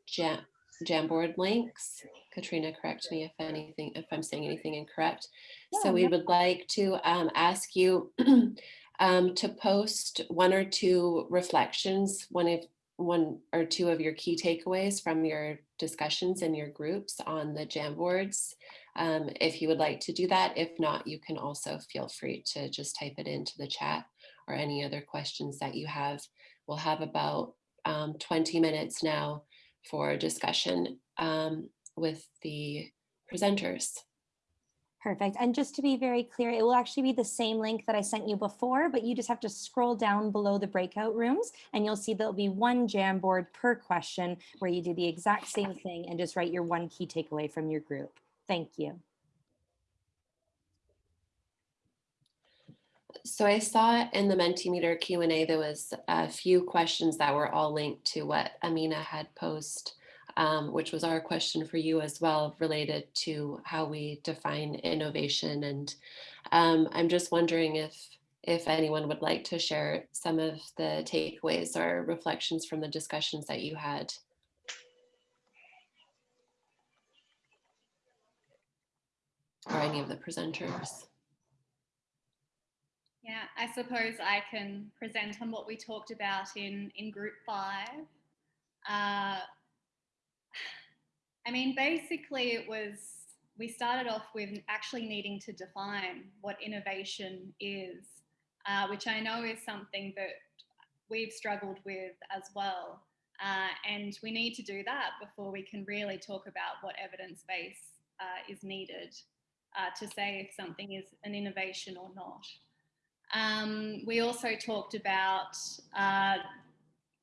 jam, Jamboard links. Katrina, correct me if anything, if I'm saying anything incorrect. so we would like to um, ask you um, to post one or two reflections, one of one or two of your key takeaways from your discussions in your groups on the Jamboards. Um, if you would like to do that, if not, you can also feel free to just type it into the chat or any other questions that you have. We'll have about um, 20 minutes now for discussion um, with the presenters. Perfect. And just to be very clear, it will actually be the same link that I sent you before, but you just have to scroll down below the breakout rooms and you'll see there'll be one Jamboard per question where you do the exact same thing and just write your one key takeaway from your group. Thank you. So I saw in the Mentimeter Q&A, there was a few questions that were all linked to what Amina had posed um, which was our question for you as well, related to how we define innovation. And um, I'm just wondering if if anyone would like to share some of the takeaways or reflections from the discussions that you had. Or any of the presenters. Yeah, I suppose I can present on what we talked about in, in group five. Uh, I mean, basically, it was we started off with actually needing to define what innovation is, uh, which I know is something that we've struggled with as well. Uh, and we need to do that before we can really talk about what evidence base uh, is needed uh, to say if something is an innovation or not. Um, we also talked about uh,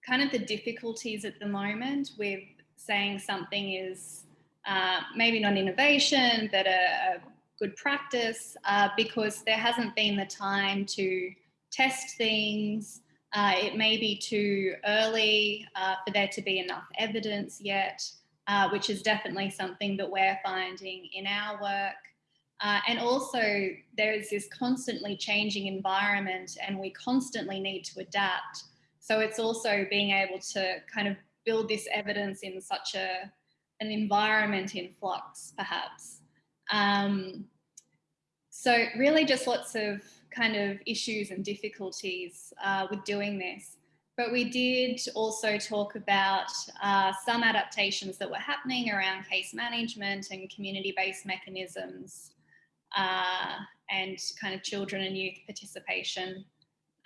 kind of the difficulties at the moment with saying something is uh, maybe not innovation, but a, a good practice uh, because there hasn't been the time to test things. Uh, it may be too early uh, for there to be enough evidence yet, uh, which is definitely something that we're finding in our work. Uh, and also there is this constantly changing environment and we constantly need to adapt. So it's also being able to kind of build this evidence in such a an environment in flux, perhaps. Um, so really just lots of kind of issues and difficulties uh, with doing this. But we did also talk about uh, some adaptations that were happening around case management and community-based mechanisms uh, and kind of children and youth participation.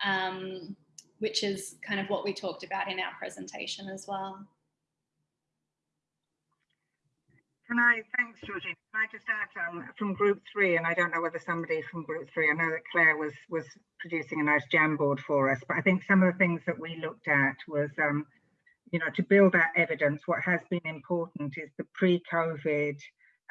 Um, which is kind of what we talked about in our presentation as well. Can I, thanks Georgina, can I just add um, from group three, and I don't know whether somebody from group three, I know that Claire was was producing a nice Jamboard for us, but I think some of the things that we looked at was, um, you know, to build that evidence, what has been important is the pre-COVID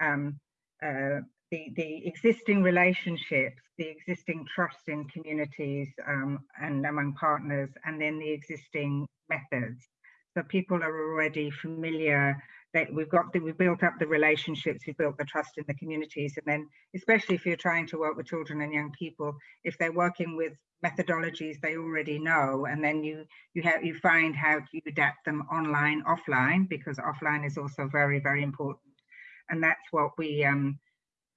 um, uh, the, the existing relationships, the existing trust in communities um, and among partners, and then the existing methods. So people are already familiar that we've got the, we've built up the relationships, we've built the trust in the communities, and then especially if you're trying to work with children and young people, if they're working with methodologies they already know, and then you you have you find how you adapt them online, offline, because offline is also very very important, and that's what we um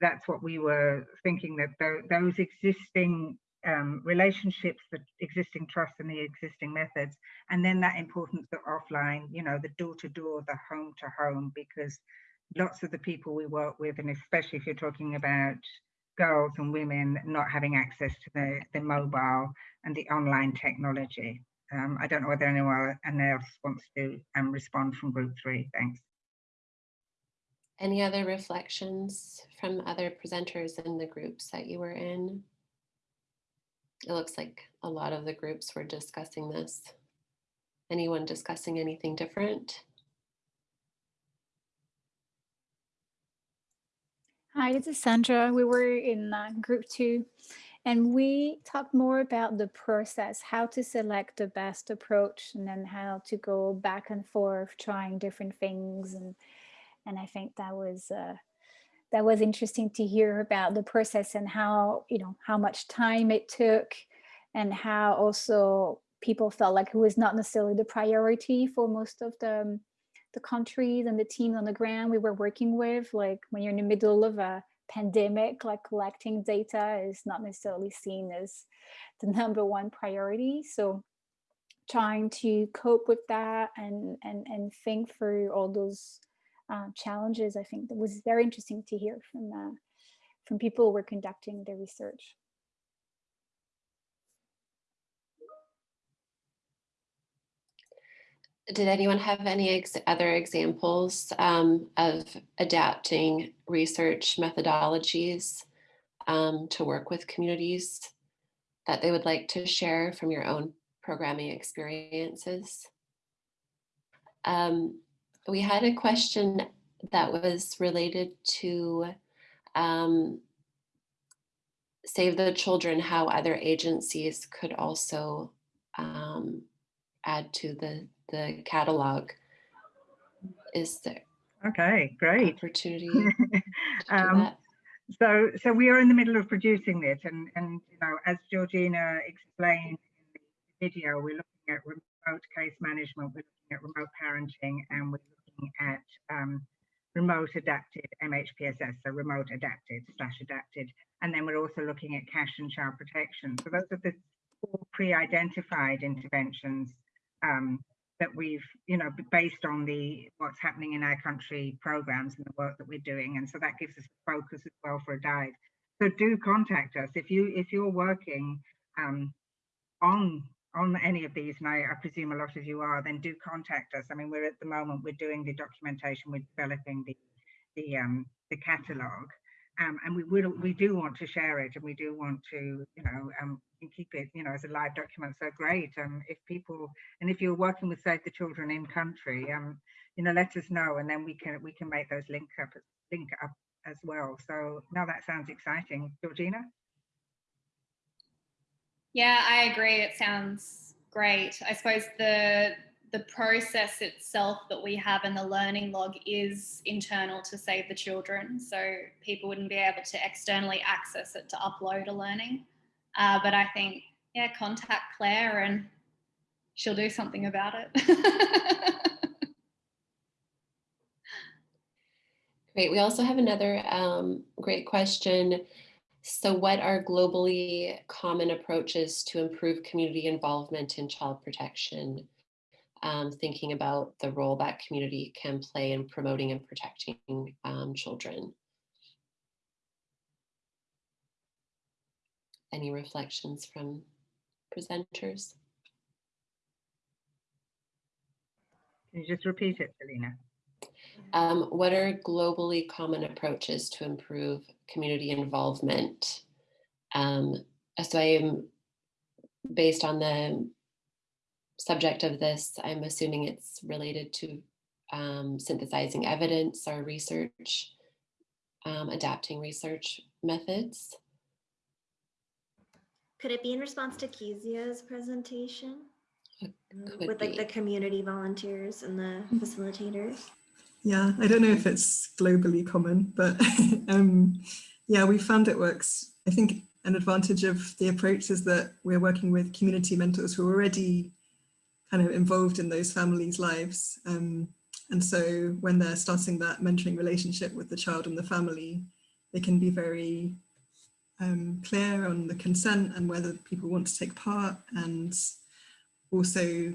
that's what we were thinking that th those existing um, relationships, the existing trust and the existing methods, and then that importance of offline, you know, the door to door, the home to home, because lots of the people we work with, and especially if you're talking about girls and women not having access to the, the mobile and the online technology. Um, I don't know whether anyone else wants to um, respond from group three. Thanks. Any other reflections from other presenters in the groups that you were in? It looks like a lot of the groups were discussing this. Anyone discussing anything different? Hi, this is Sandra. We were in uh, group two and we talked more about the process, how to select the best approach and then how to go back and forth trying different things. And, and I think that was uh, that was interesting to hear about the process and how, you know, how much time it took and how also people felt like it was not necessarily the priority for most of the, the countries and the teams on the ground we were working with. Like when you're in the middle of a pandemic, like collecting data is not necessarily seen as the number one priority. So trying to cope with that and, and, and think through all those uh, challenges, I think that was very interesting to hear from uh, from people who were conducting the research. Did anyone have any ex other examples um, of adapting research methodologies um, to work with communities that they would like to share from your own programming experiences? Um, we had a question that was related to um, Save the Children, how other agencies could also um, add to the, the catalog. Is there okay, great opportunity um, So, so we are in the middle of producing this, and and you know, as Georgina explained in the video, we're looking at remote case management, we're looking at remote parenting, and we're looking at um, remote adapted MHPSS, so remote adapted slash adapted. And then we're also looking at cash and child protection. So those are the four pre-identified interventions um, that we've, you know, based on the what's happening in our country programs and the work that we're doing. And so that gives us focus as well for a guide. So do contact us if you if you're working um, on on any of these, and I, I, presume a lot of you are, then do contact us. I mean, we're at the moment, we're doing the documentation, we're developing the the um, the catalogue, um, and we will we do want to share it, and we do want to, you know, um, keep it, you know, as a live document. So great. Um, if people and if you're working with Save the Children in country, um, you know, let us know, and then we can we can make those link up link up as well. So now that sounds exciting, Georgina. Yeah, I agree. It sounds great. I suppose the the process itself that we have in the learning log is internal to Save the Children. So people wouldn't be able to externally access it to upload a learning. Uh, but I think, yeah, contact Claire and she'll do something about it. Great. We also have another um, great question. So what are globally common approaches to improve community involvement in child protection? Um, thinking about the role that community can play in promoting and protecting um, children. Any reflections from presenters? Can you just repeat it, Selena? Um, what are globally common approaches to improve community involvement? Um, so I am, based on the subject of this, I'm assuming it's related to um, synthesizing evidence or research um, adapting research methods. Could it be in response to Kezia's presentation? could With like be. the community volunteers and the facilitators? Yeah, I don't know if it's globally common, but um, yeah, we found it works. I think an advantage of the approach is that we're working with community mentors who are already kind of involved in those families' lives. Um, and so when they're starting that mentoring relationship with the child and the family, they can be very um, clear on the consent and whether people want to take part and also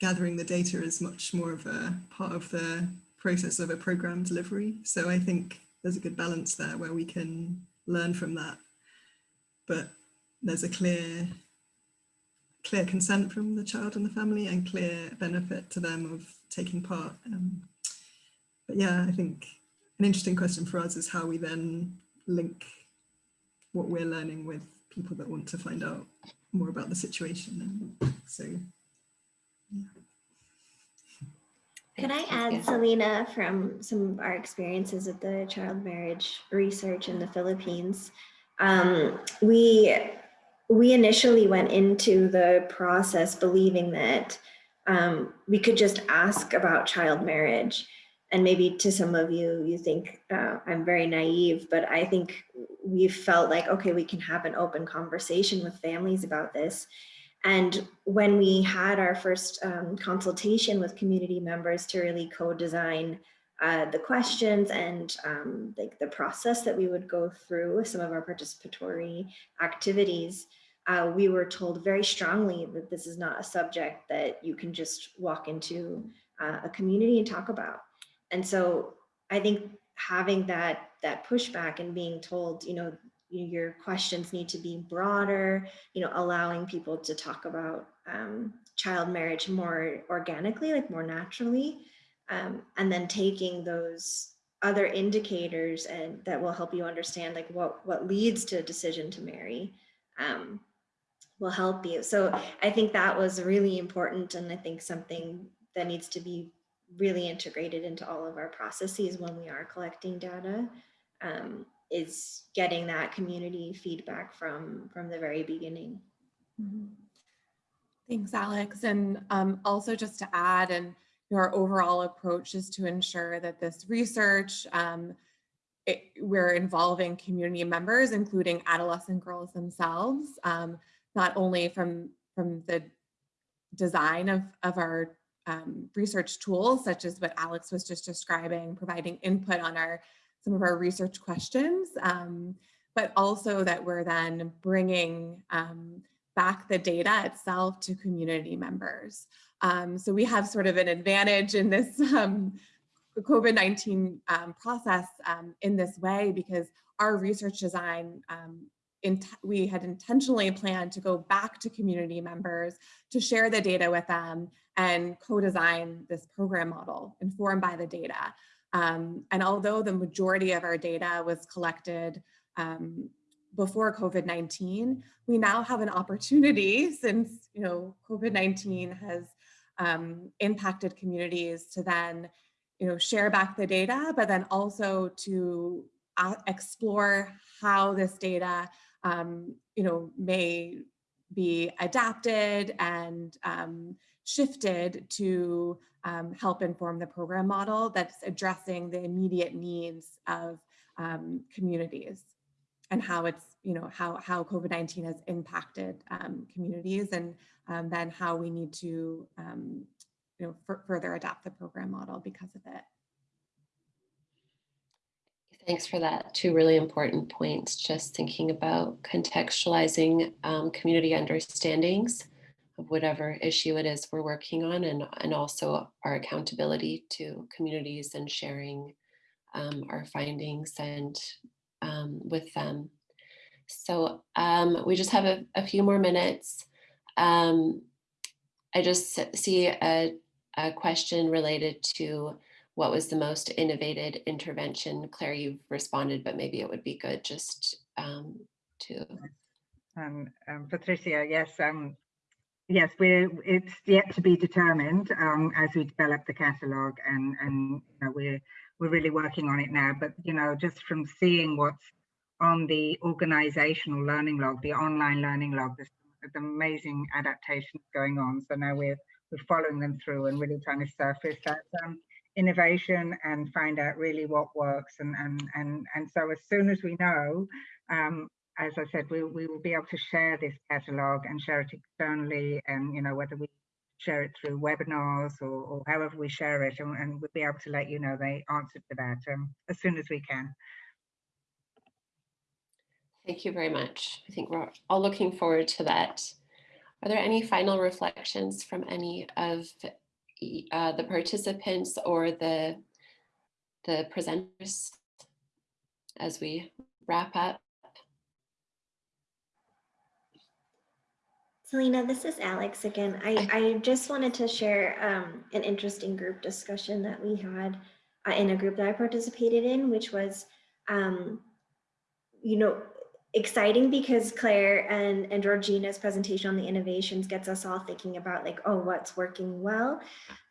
gathering the data is much more of a part of the process of a program delivery. So I think there's a good balance there where we can learn from that, but there's a clear clear consent from the child and the family and clear benefit to them of taking part. Um, but yeah, I think an interesting question for us is how we then link what we're learning with people that want to find out more about the situation. And so, yeah. Could I add, Kezia. Selena, from some of our experiences with the child marriage research in the Philippines? Um, we we initially went into the process believing that um, we could just ask about child marriage. And maybe to some of you, you think uh, I'm very naive, but I think we felt like, okay, we can have an open conversation with families about this. And when we had our first um, consultation with community members to really co-design uh, the questions and um, like the process that we would go through with some of our participatory activities, uh, we were told very strongly that this is not a subject that you can just walk into uh, a community and talk about. And so I think having that that pushback and being told, you know, your questions need to be broader, you know, allowing people to talk about um, child marriage more organically, like more naturally, um, and then taking those other indicators and that will help you understand like what what leads to a decision to marry um, will help you. So I think that was really important, and I think something that needs to be really integrated into all of our processes when we are collecting data um, is getting that community feedback from from the very beginning. Mhm. Thanks, Alex. And um, also just to add, and our overall approach is to ensure that this research, um, it, we're involving community members, including adolescent girls themselves, um, not only from, from the design of, of our um, research tools, such as what Alex was just describing, providing input on our some of our research questions, um, but also that we're then bringing um, back the data itself to community members. Um, so we have sort of an advantage in this um, COVID-19 um, process um, in this way because our research design, we had intentionally planned to go back to community members to share the data with them and co-design this program model informed by the data. Um, and although the majority of our data was collected um, before COVID-19, we now have an opportunity since you know COVID-19 has um, impacted communities to then you know share back the data, but then also to uh, explore how this data um, you know may be adapted and um, shifted to um, help inform the program model that's addressing the immediate needs of um, communities and how it's, you know, how, how COVID-19 has impacted um, communities and um, then how we need to, um, you know, further adapt the program model because of it. Thanks for that. Two really important points. Just thinking about contextualizing um, community understandings of whatever issue it is we're working on and, and also our accountability to communities and sharing um, our findings and um, with them. So um, we just have a, a few more minutes. Um, I just see a, a question related to what was the most innovated intervention? Claire, you've responded, but maybe it would be good just um, to. Um, um, Patricia, yes, um, yes, we're, it's yet to be determined um, as we develop the catalogue and, and you know, we're, we're really working on it now. But, you know, just from seeing what's on the organizational learning log, the online learning log, there's, there's amazing adaptations going on. So now we're, we're following them through and really trying to surface that um, innovation and find out really what works. And, and, and, and so as soon as we know, um, as I said, we, we will be able to share this catalog and share it externally and, you know, whether we share it through webinars or, or however we share it and, and, we'll be able to let you know the answer to that um, as soon as we can. Thank you very much. I think we're all looking forward to that. Are there any final reflections from any of uh, the participants or the, the presenters as we wrap up? Selena, this is Alex again. I, I just wanted to share um, an interesting group discussion that we had uh, in a group that I participated in, which was, um, you know, exciting because Claire and, and Georgina's presentation on the innovations gets us all thinking about like, oh, what's working well.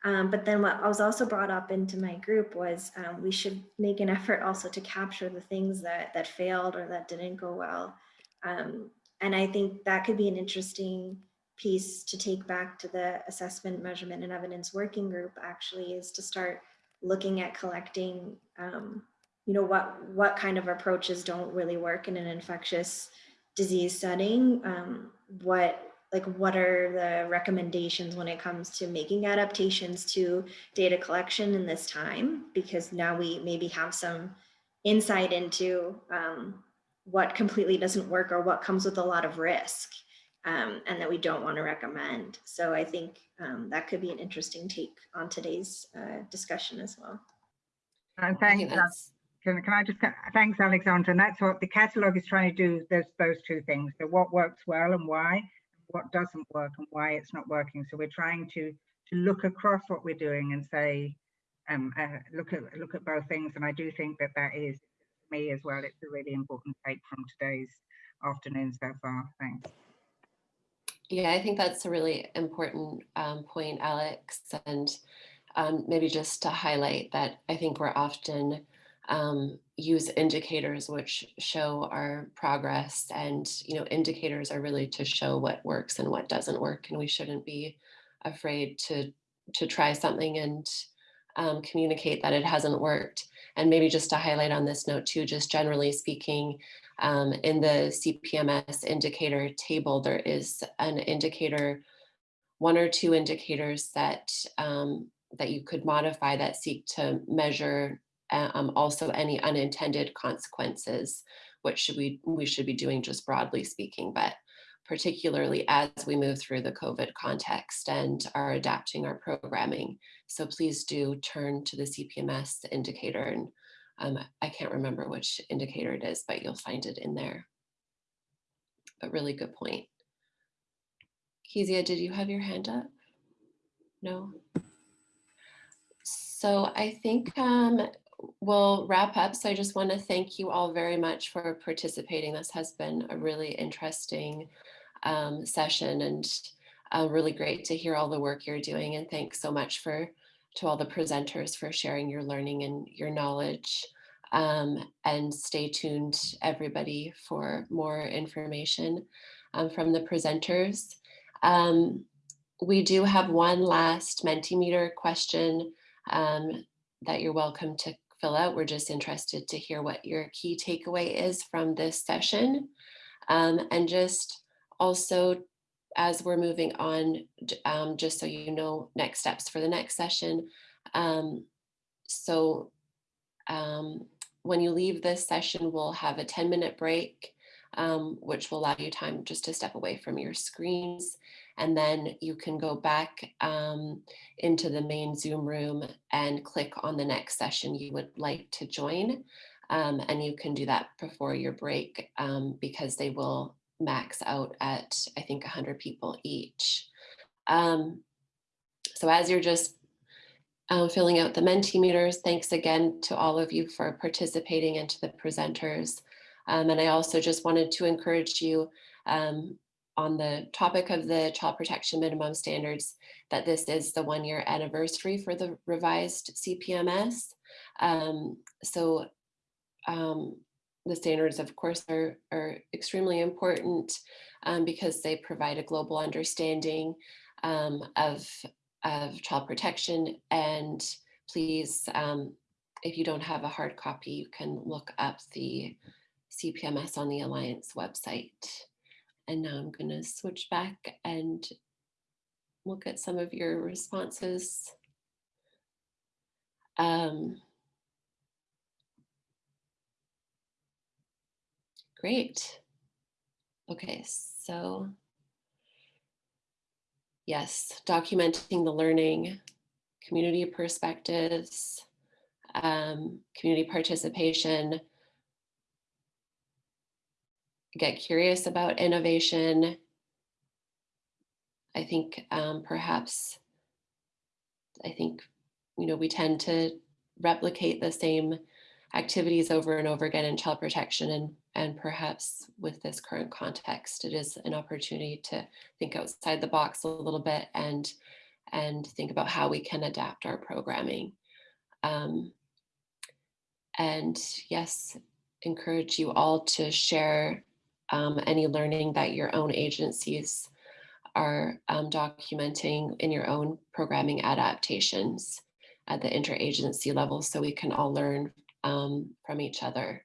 Um, but then what I was also brought up into my group was um, we should make an effort also to capture the things that, that failed or that didn't go well. Um, and I think that could be an interesting piece to take back to the assessment, measurement, and evidence working group actually is to start looking at collecting, um, you know, what, what kind of approaches don't really work in an infectious disease setting, um, what like what are the recommendations when it comes to making adaptations to data collection in this time? Because now we maybe have some insight into um, what completely doesn't work or what comes with a lot of risk um, and that we don't want to recommend. So I think um, that could be an interesting take on today's uh, discussion as well. Uh, thanks. Can, can I just, thanks Alexandra. And that's what the catalogue is trying to do, there's those two things. So what works well and why, what doesn't work and why it's not working. So we're trying to, to look across what we're doing and say, um, uh, look at look at both things. And I do think that that is me as well. It's a really important take from today's afternoon so far. Thanks. Yeah, I think that's a really important um, point, Alex. And um, maybe just to highlight that I think we're often um, use indicators which show our progress and you know indicators are really to show what works and what doesn't work and we shouldn't be afraid to to try something and um, communicate that it hasn't worked and maybe just to highlight on this note too, just generally speaking, um, in the CPMS indicator table, there is an indicator, one or two indicators that, um, that you could modify that seek to measure um, also any unintended consequences, which should we, we should be doing just broadly speaking, but particularly as we move through the COVID context and are adapting our programming. So please do turn to the CPMS indicator and um, I can't remember which indicator it is, but you'll find it in there. But really good point. Kezia, did you have your hand up? No? So I think um, we'll wrap up. So I just want to thank you all very much for participating. This has been a really interesting um, session and uh, really great to hear all the work you're doing. And thanks so much for to all the presenters for sharing your learning and your knowledge. Um, and stay tuned everybody for more information um, from the presenters. Um, we do have one last Mentimeter question um, that you're welcome to fill out. We're just interested to hear what your key takeaway is from this session. Um, and just also, as we're moving on, um, just so you know, next steps for the next session. Um, so um, when you leave this session, we'll have a 10 minute break, um, which will allow you time just to step away from your screens. And then you can go back um, into the main Zoom room and click on the next session you would like to join. Um, and you can do that before your break um, because they will max out at, I think, 100 people each. Um, so as you're just uh, filling out the Mentimeters, thanks again to all of you for participating and to the presenters. Um, and I also just wanted to encourage you, um, on the topic of the child protection minimum standards, that this is the one year anniversary for the revised CPMS. Um, so um, the standards, of course, are, are extremely important um, because they provide a global understanding um, of, of child protection. And please, um, if you don't have a hard copy, you can look up the CPMS on the Alliance website. And now I'm going to switch back and look at some of your responses. Um, great. Okay, so yes, documenting the learning, community perspectives, um, community participation, get curious about innovation. I think um, perhaps, I think, you know, we tend to replicate the same activities over and over again in child protection and, and perhaps with this current context, it is an opportunity to think outside the box a little bit and, and think about how we can adapt our programming. Um, and yes, encourage you all to share um, any learning that your own agencies are um, documenting in your own programming adaptations at the interagency level so we can all learn um, from each other.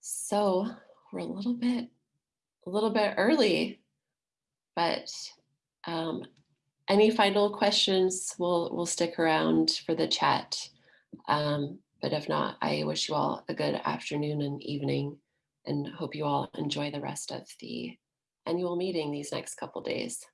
So we're a little bit, a little bit early, but um, any final questions, we'll, we'll stick around for the chat. Um, but if not, I wish you all a good afternoon and evening and hope you all enjoy the rest of the annual meeting these next couple days.